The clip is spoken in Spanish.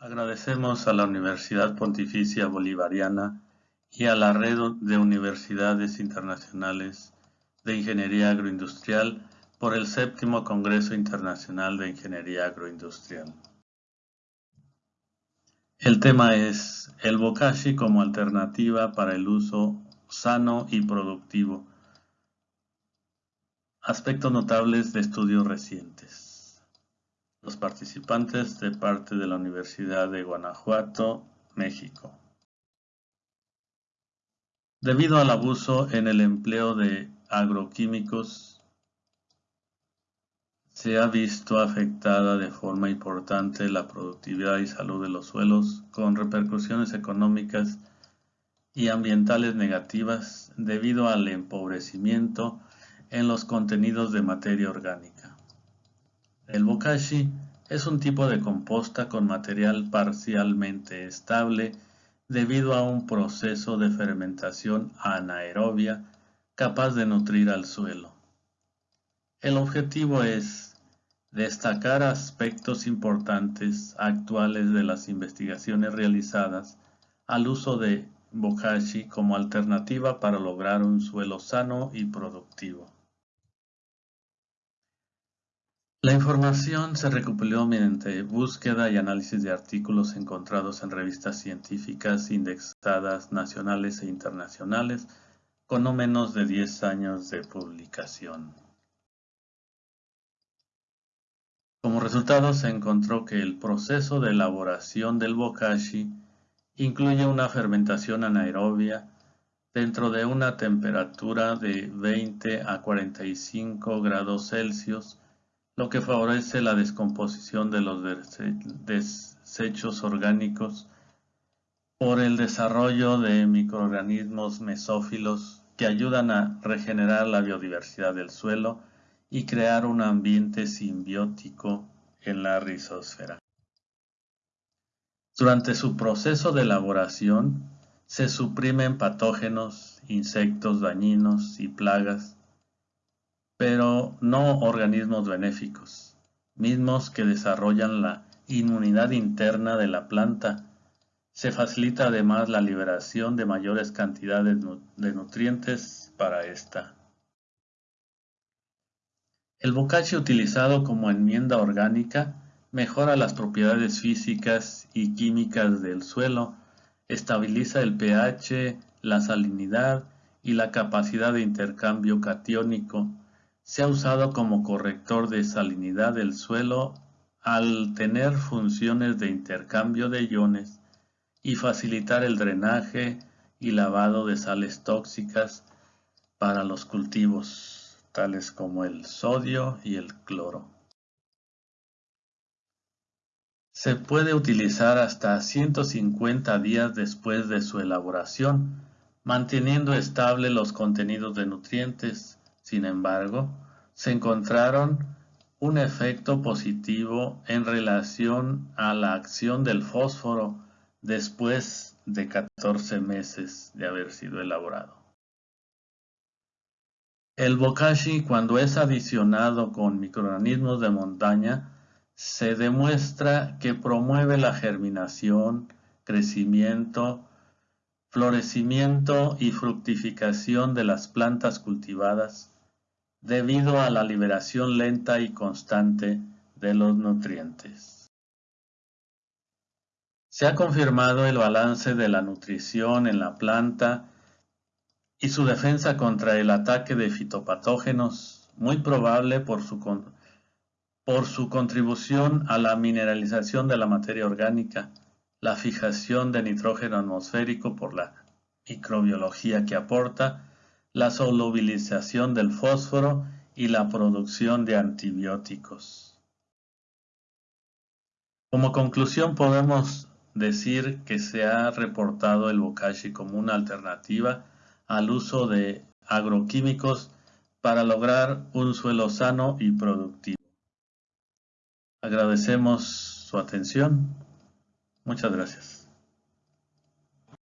Agradecemos a la Universidad Pontificia Bolivariana y a la Red de Universidades Internacionales de Ingeniería Agroindustrial por el séptimo Congreso Internacional de Ingeniería Agroindustrial. El tema es el bokashi como alternativa para el uso sano y productivo. Aspectos notables de estudios recientes. Participantes de parte de la Universidad de Guanajuato, México. Debido al abuso en el empleo de agroquímicos, se ha visto afectada de forma importante la productividad y salud de los suelos, con repercusiones económicas y ambientales negativas debido al empobrecimiento en los contenidos de materia orgánica. El bokashi es un tipo de composta con material parcialmente estable debido a un proceso de fermentación anaerobia capaz de nutrir al suelo. El objetivo es destacar aspectos importantes actuales de las investigaciones realizadas al uso de bokashi como alternativa para lograr un suelo sano y productivo. La información se recopiló mediante búsqueda y análisis de artículos encontrados en revistas científicas indexadas nacionales e internacionales con no menos de 10 años de publicación. Como resultado se encontró que el proceso de elaboración del bokashi incluye una fermentación anaerobia dentro de una temperatura de 20 a 45 grados Celsius lo que favorece la descomposición de los desechos orgánicos por el desarrollo de microorganismos mesófilos que ayudan a regenerar la biodiversidad del suelo y crear un ambiente simbiótico en la rizosfera. Durante su proceso de elaboración, se suprimen patógenos, insectos dañinos y plagas pero no organismos benéficos, mismos que desarrollan la inmunidad interna de la planta. Se facilita además la liberación de mayores cantidades de nutrientes para esta. El bocachi utilizado como enmienda orgánica mejora las propiedades físicas y químicas del suelo, estabiliza el pH, la salinidad y la capacidad de intercambio catiónico, se ha usado como corrector de salinidad del suelo al tener funciones de intercambio de iones y facilitar el drenaje y lavado de sales tóxicas para los cultivos, tales como el sodio y el cloro. Se puede utilizar hasta 150 días después de su elaboración, manteniendo estable los contenidos de nutrientes sin embargo, se encontraron un efecto positivo en relación a la acción del fósforo después de 14 meses de haber sido elaborado. El bokashi cuando es adicionado con microorganismos de montaña se demuestra que promueve la germinación, crecimiento, florecimiento y fructificación de las plantas cultivadas debido a la liberación lenta y constante de los nutrientes. Se ha confirmado el balance de la nutrición en la planta y su defensa contra el ataque de fitopatógenos, muy probable por su, por su contribución a la mineralización de la materia orgánica, la fijación de nitrógeno atmosférico por la microbiología que aporta, la solubilización del fósforo y la producción de antibióticos. Como conclusión podemos decir que se ha reportado el bokashi como una alternativa al uso de agroquímicos para lograr un suelo sano y productivo. Agradecemos su atención. Muchas gracias.